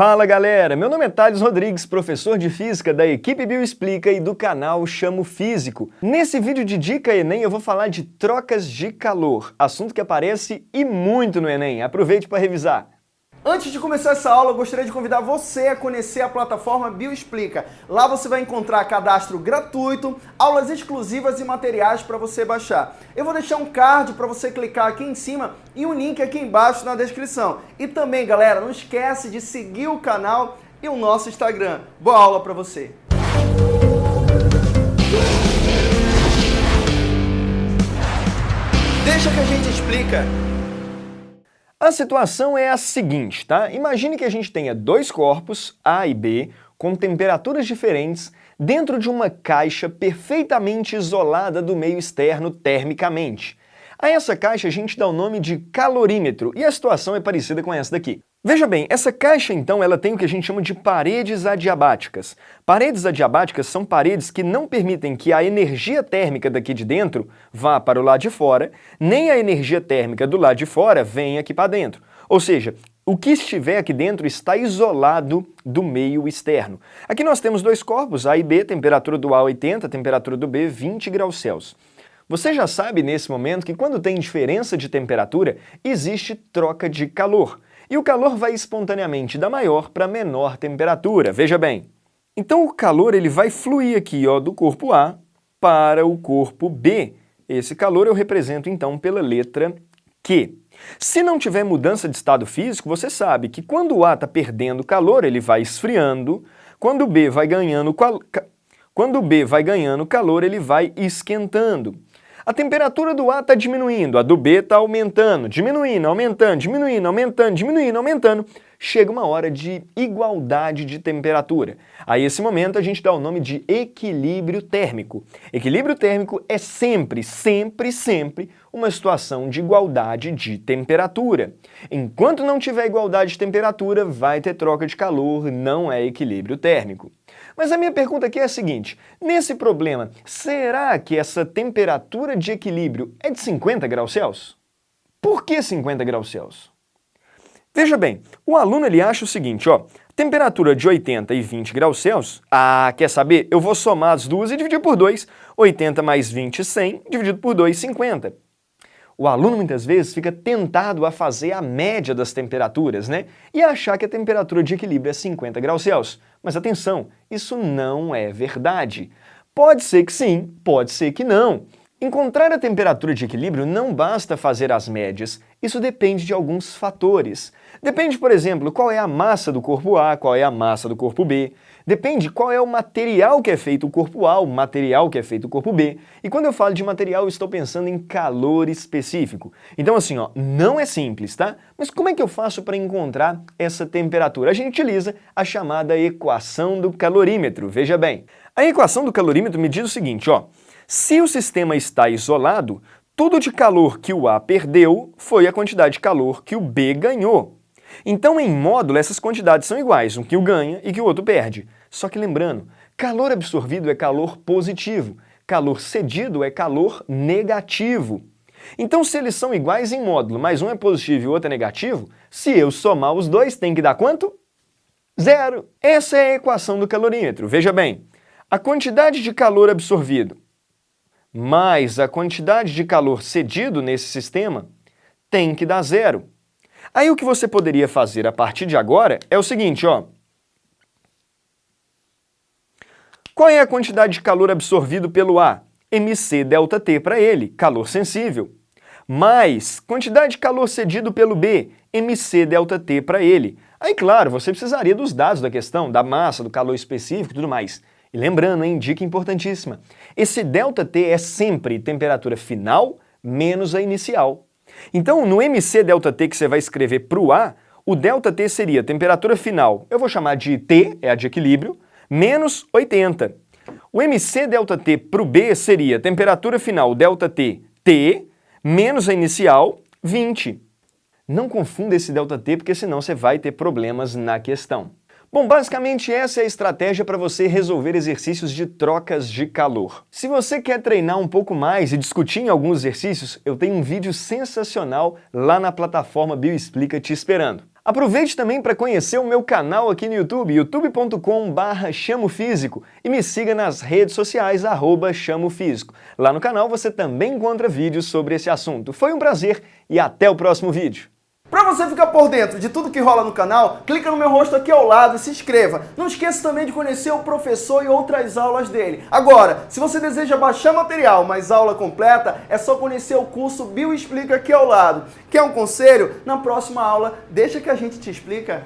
Fala galera, meu nome é Thales Rodrigues, professor de Física da equipe Bioexplica e do canal Chamo Físico. Nesse vídeo de Dica Enem eu vou falar de trocas de calor, assunto que aparece e muito no Enem. Aproveite para revisar. Antes de começar essa aula, eu gostaria de convidar você a conhecer a plataforma Bioexplica. Lá você vai encontrar cadastro gratuito, aulas exclusivas e materiais para você baixar. Eu vou deixar um card para você clicar aqui em cima e um link aqui embaixo na descrição. E também, galera, não esquece de seguir o canal e o nosso Instagram. Boa aula para você! Deixa que a gente explica. A situação é a seguinte, tá? Imagine que a gente tenha dois corpos, A e B, com temperaturas diferentes, dentro de uma caixa perfeitamente isolada do meio externo termicamente. A essa caixa a gente dá o nome de calorímetro, e a situação é parecida com essa daqui. Veja bem, essa caixa então ela tem o que a gente chama de paredes adiabáticas. Paredes adiabáticas são paredes que não permitem que a energia térmica daqui de dentro vá para o lado de fora, nem a energia térmica do lado de fora venha aqui para dentro. Ou seja, o que estiver aqui dentro está isolado do meio externo. Aqui nós temos dois corpos, A e B, temperatura do A 80, temperatura do B 20 graus Celsius. Você já sabe nesse momento que quando tem diferença de temperatura, existe troca de calor e o calor vai espontaneamente da maior para menor temperatura, veja bem. Então o calor ele vai fluir aqui ó, do corpo A para o corpo B. Esse calor eu represento então pela letra Q. Se não tiver mudança de estado físico, você sabe que quando o A está perdendo calor, ele vai esfriando, quando o B vai ganhando, quando o B vai ganhando calor, ele vai esquentando. A temperatura do A está diminuindo, a do B está aumentando, diminuindo, aumentando, diminuindo, aumentando, diminuindo, aumentando. Chega uma hora de igualdade de temperatura. A esse momento a gente dá o nome de equilíbrio térmico. Equilíbrio térmico é sempre, sempre, sempre uma situação de igualdade de temperatura. Enquanto não tiver igualdade de temperatura, vai ter troca de calor, não é equilíbrio térmico. Mas a minha pergunta aqui é a seguinte, nesse problema, será que essa temperatura de equilíbrio é de 50 graus Celsius? Por que 50 graus Celsius? Veja bem, o aluno ele acha o seguinte, ó, temperatura de 80 e 20 graus Celsius, ah, quer saber? Eu vou somar as duas e dividir por 2, 80 mais 20, 100, dividido por 2, 50. O aluno muitas vezes fica tentado a fazer a média das temperaturas, né? E achar que a temperatura de equilíbrio é 50 graus Celsius. Mas atenção, isso não é verdade. Pode ser que sim, pode ser que não. Encontrar a temperatura de equilíbrio não basta fazer as médias, isso depende de alguns fatores. Depende, por exemplo, qual é a massa do corpo A, qual é a massa do corpo B. Depende qual é o material que é feito o corpo A, o material que é feito o corpo B. E quando eu falo de material, estou pensando em calor específico. Então assim, ó, não é simples, tá? Mas como é que eu faço para encontrar essa temperatura? A gente utiliza a chamada equação do calorímetro, veja bem. A equação do calorímetro me diz o seguinte, ó. Se o sistema está isolado, tudo de calor que o A perdeu foi a quantidade de calor que o B ganhou. Então, em módulo, essas quantidades são iguais, um que o ganha e que o outro perde. Só que lembrando, calor absorvido é calor positivo, calor cedido é calor negativo. Então, se eles são iguais em módulo, mas um é positivo e o outro é negativo, se eu somar os dois, tem que dar quanto? Zero. Essa é a equação do calorímetro. Veja bem, a quantidade de calor absorvido mais a quantidade de calor cedido nesse sistema tem que dar zero. Aí o que você poderia fazer a partir de agora é o seguinte, ó. Qual é a quantidade de calor absorvido pelo A? mc ΔT para ele, calor sensível. Mais quantidade de calor cedido pelo B, mc ΔT para ele. Aí, claro, você precisaria dos dados da questão, da massa, do calor específico e tudo mais. E lembrando, hein, dica importantíssima, esse ΔT é sempre temperatura final menos a inicial. Então, no MC ΔT que você vai escrever para o A, o ΔT seria temperatura final, eu vou chamar de T, é a de equilíbrio, menos 80. O MC ΔT para o B seria temperatura final ΔT T, menos a inicial, 20. Não confunda esse ΔT, porque senão você vai ter problemas na questão. Bom, basicamente essa é a estratégia para você resolver exercícios de trocas de calor. Se você quer treinar um pouco mais e discutir em alguns exercícios, eu tenho um vídeo sensacional lá na plataforma Bioexplica te esperando. Aproveite também para conhecer o meu canal aqui no YouTube, youtube.com.br chamofísico e me siga nas redes sociais, arroba chamofísico. Lá no canal você também encontra vídeos sobre esse assunto. Foi um prazer e até o próximo vídeo. Para você ficar por dentro de tudo que rola no canal, clica no meu rosto aqui ao lado e se inscreva. Não esqueça também de conhecer o professor e outras aulas dele. Agora, se você deseja baixar material, mas aula completa, é só conhecer o curso Bio Explica aqui ao lado. Quer um conselho? Na próxima aula, deixa que a gente te explica.